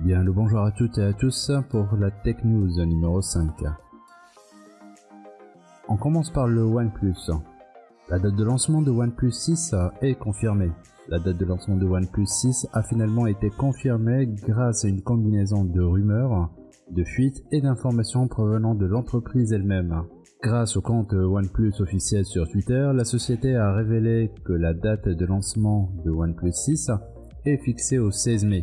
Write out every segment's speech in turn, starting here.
Bien le bonjour à toutes et à tous pour la Tech News numéro 5. On commence par le OnePlus. La date de lancement de OnePlus 6 est confirmée. La date de lancement de OnePlus 6 a finalement été confirmée grâce à une combinaison de rumeurs, de fuites et d'informations provenant de l'entreprise elle-même. Grâce au compte OnePlus officiel sur Twitter, la société a révélé que la date de lancement de OnePlus 6 est fixée au 16 mai.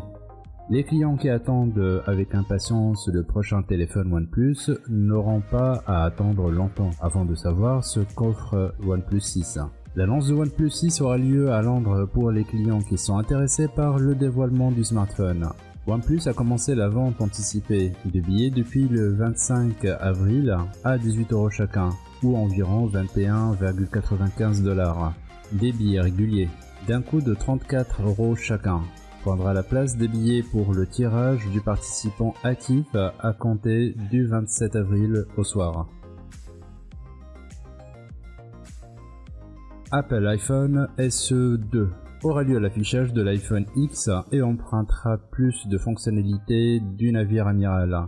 Les clients qui attendent avec impatience le prochain téléphone OnePlus n'auront pas à attendre longtemps avant de savoir ce qu'offre OnePlus 6. L'annonce de OnePlus 6 aura lieu à Londres pour les clients qui sont intéressés par le dévoilement du smartphone. OnePlus a commencé la vente anticipée de billets depuis le 25 avril à 18 euros chacun, ou environ 21,95 dollars. Des billets réguliers, d'un coût de 34 euros chacun prendra la place des billets pour le tirage du participant actif à compter du 27 avril au soir. Apple iPhone SE2 aura lieu l'affichage de l'iPhone X et empruntera plus de fonctionnalités du navire amiral.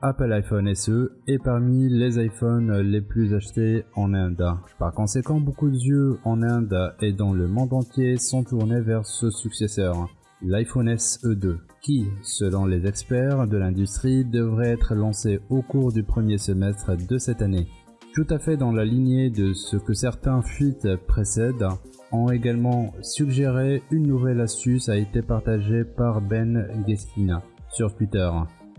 Apple iPhone SE est parmi les iPhones les plus achetés en Inde. Par conséquent, beaucoup de yeux en Inde et dans le monde entier sont tournés vers ce successeur l'iPhone SE2, qui, selon les experts de l'industrie, devrait être lancé au cours du premier semestre de cette année. Tout à fait dans la lignée de ce que certains fuites précèdent, ont également suggéré une nouvelle astuce a été partagée par Ben Geskina sur Twitter,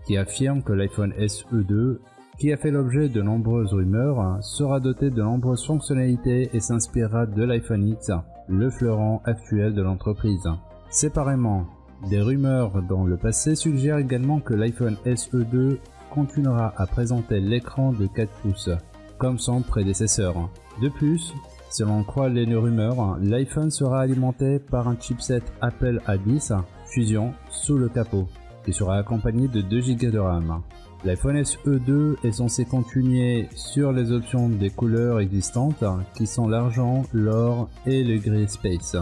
qui affirme que l'iPhone SE2 qui a fait l'objet de nombreuses rumeurs, sera doté de nombreuses fonctionnalités et s'inspirera de l'iPhone X, le fleuron actuel de l'entreprise. Séparément, des rumeurs dans le passé suggèrent également que l'iPhone SE2 continuera à présenter l'écran de 4 pouces, comme son prédécesseur. De plus, si l'on croit les rumeurs, l'iPhone sera alimenté par un chipset Apple A10 Fusion sous le capot, qui sera accompagné de 2 Go de RAM. L'iPhone SE2 est censé continuer sur les options des couleurs existantes, qui sont l'argent, l'or et le gris space.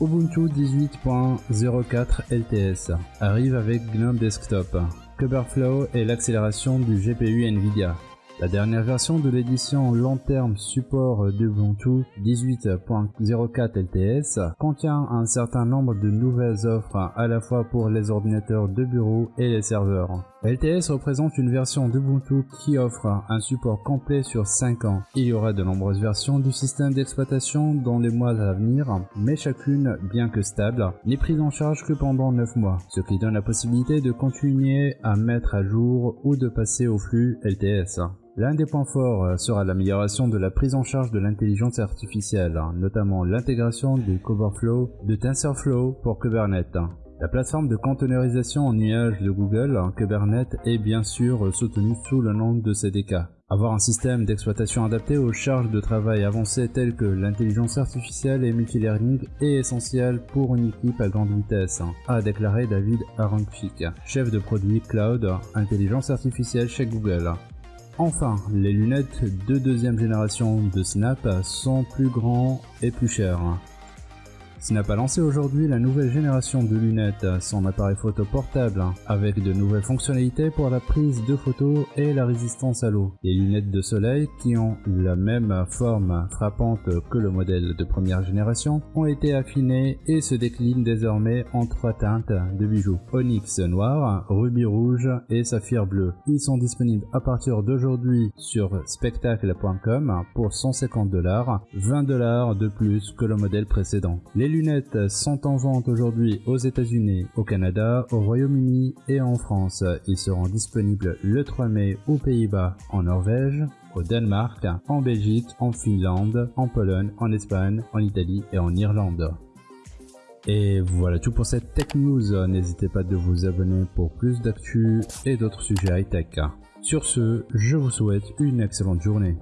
Ubuntu 18.04 LTS arrive avec GNOME Desktop, Kubeflow et l'accélération du GPU NVIDIA. La dernière version de l'édition long terme support d'Ubuntu 18.04 LTS contient un certain nombre de nouvelles offres à la fois pour les ordinateurs de bureau et les serveurs. LTS représente une version d'Ubuntu qui offre un support complet sur 5 ans. Il y aura de nombreuses versions du système d'exploitation dans les mois à venir, mais chacune, bien que stable, n'est prise en charge que pendant 9 mois, ce qui donne la possibilité de continuer à mettre à jour ou de passer au flux LTS. L'un des points forts sera l'amélioration de la prise en charge de l'intelligence artificielle, notamment l'intégration du Coverflow de TensorFlow pour Kubernetes. La plateforme de containerisation en nuage de Google, Kubernetes, est bien sûr soutenue sous le nom de CDK. Avoir un système d'exploitation adapté aux charges de travail avancées telles que l'intelligence artificielle et multilearning est essentiel pour une équipe à grande vitesse, a déclaré David Aronchik, chef de produit cloud intelligence artificielle chez Google. Enfin, les lunettes de deuxième génération de Snap sont plus grands et plus chères. Snap a lancé aujourd'hui la nouvelle génération de lunettes, son appareil photo portable, avec de nouvelles fonctionnalités pour la prise de photos et la résistance à l'eau. Les lunettes de soleil, qui ont la même forme frappante que le modèle de première génération, ont été affinées et se déclinent désormais en trois teintes de bijoux. Onyx noir, rubis rouge et saphir bleu. Ils sont disponibles à partir d'aujourd'hui sur spectacle.com pour 150 dollars, 20 dollars de plus que le modèle précédent lunettes sont en vente aujourd'hui aux États-Unis, au Canada, au Royaume-Uni et en France. Ils seront disponibles le 3 mai aux Pays-Bas, en Norvège, au Danemark, en Belgique, en Finlande, en Pologne, en Espagne, en Italie et en Irlande. Et voilà tout pour cette Tech News. N'hésitez pas de vous abonner pour plus d'actu et d'autres sujets high-tech. Sur ce, je vous souhaite une excellente journée.